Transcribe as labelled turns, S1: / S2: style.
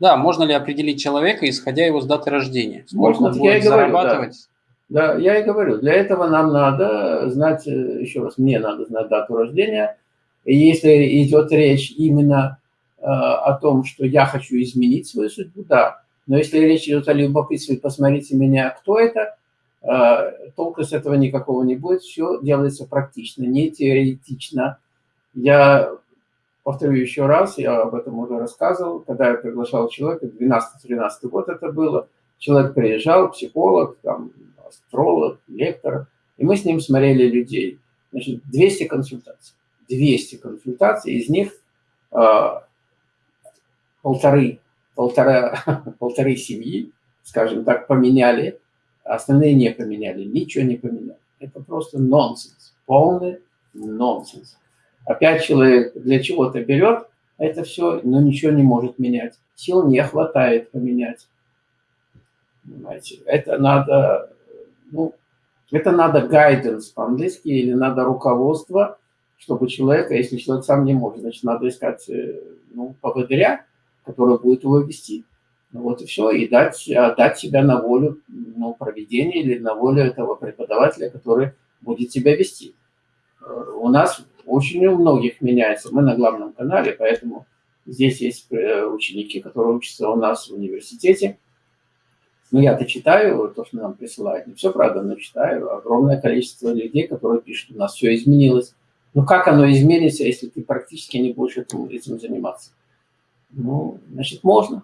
S1: Да, можно ли определить человека, исходя его с даты рождения?
S2: Сколько можно, он будет я зарабатывать? Да. да, я и говорю, для этого нам надо знать, э, еще раз, мне надо знать дату рождения. И если идет речь именно э, о том, что я хочу изменить свою судьбу, да. Но если речь идет о любопытстве, посмотрите меня, кто это, э, толка с этого никакого не будет. Все делается практично, не теоретично. Я повторю еще раз, я об этом уже рассказывал, когда я приглашал человека, 12-13 год это было, человек приезжал, психолог, там, астролог, лектор, и мы с ним смотрели людей. Значит, 200 консультаций. 200 консультаций, из них э, полторы, полтора, полторы семьи, скажем так, поменяли, а остальные не поменяли, ничего не поменяли. Это просто нонсенс, полный нонсенс. Опять человек для чего-то берет это все, но ничего не может менять. Сил не хватает поменять. Понимаете? Это надо, ну, это надо guidance по-английски или надо руководство, чтобы человека, если человек сам не может, значит, надо искать э, ну, поводыря, который будет его вести. Ну, вот и все, и дать, отдать себя на волю ну, проведения или на волю этого преподавателя, который будет себя вести. Э, у нас очень у многих меняется. Мы на главном канале, поэтому здесь есть э, ученики, которые учатся у нас в университете. Но я-то читаю то, что нам присылают. Не все, правда, но читаю. Огромное количество людей, которые пишут, у нас все изменилось. Ну, как оно изменится, если ты практически не будешь этим заниматься? Ну, значит, можно.